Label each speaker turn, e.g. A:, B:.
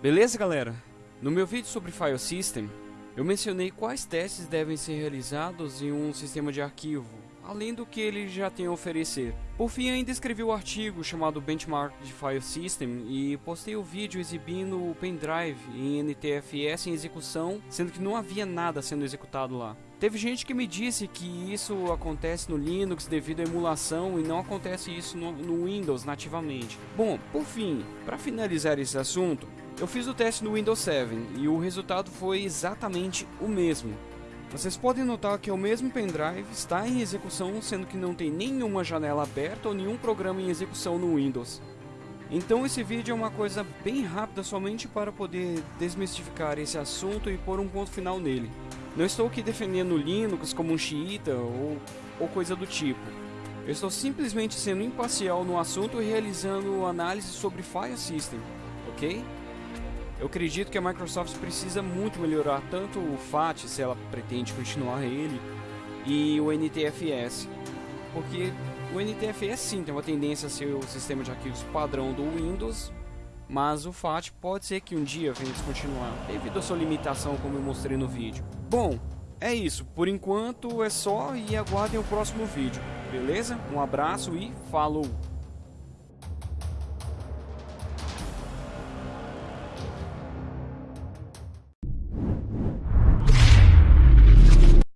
A: Beleza, galera? No meu vídeo sobre File System, eu mencionei quais testes devem ser realizados em um sistema de arquivo, além do que ele já tem a oferecer. Por fim, ainda escrevi o um artigo chamado Benchmark de File System e postei o vídeo exibindo o pendrive em NTFS em execução, sendo que não havia nada sendo executado lá. Teve gente que me disse que isso acontece no Linux devido à emulação e não acontece isso no, no Windows nativamente. Bom, por fim, para finalizar esse assunto, eu fiz o teste no Windows 7 e o resultado foi exatamente o mesmo. Vocês podem notar que o mesmo pendrive está em execução, sendo que não tem nenhuma janela aberta ou nenhum programa em execução no Windows. Então esse vídeo é uma coisa bem rápida somente para poder desmistificar esse assunto e pôr um ponto final nele. Não estou aqui defendendo Linux como um xiita ou, ou coisa do tipo. Eu estou simplesmente sendo imparcial no assunto e realizando análise sobre File System, ok? Eu acredito que a Microsoft precisa muito melhorar tanto o FAT, se ela pretende continuar ele, e o NTFS. Porque o NTFS sim tem uma tendência a ser o sistema de arquivos padrão do Windows, mas o FAT pode ser que um dia venha descontinuar, devido à sua limitação como eu mostrei no vídeo. Bom, é isso, por enquanto é só e aguardem o próximo vídeo, beleza? Um abraço e falou!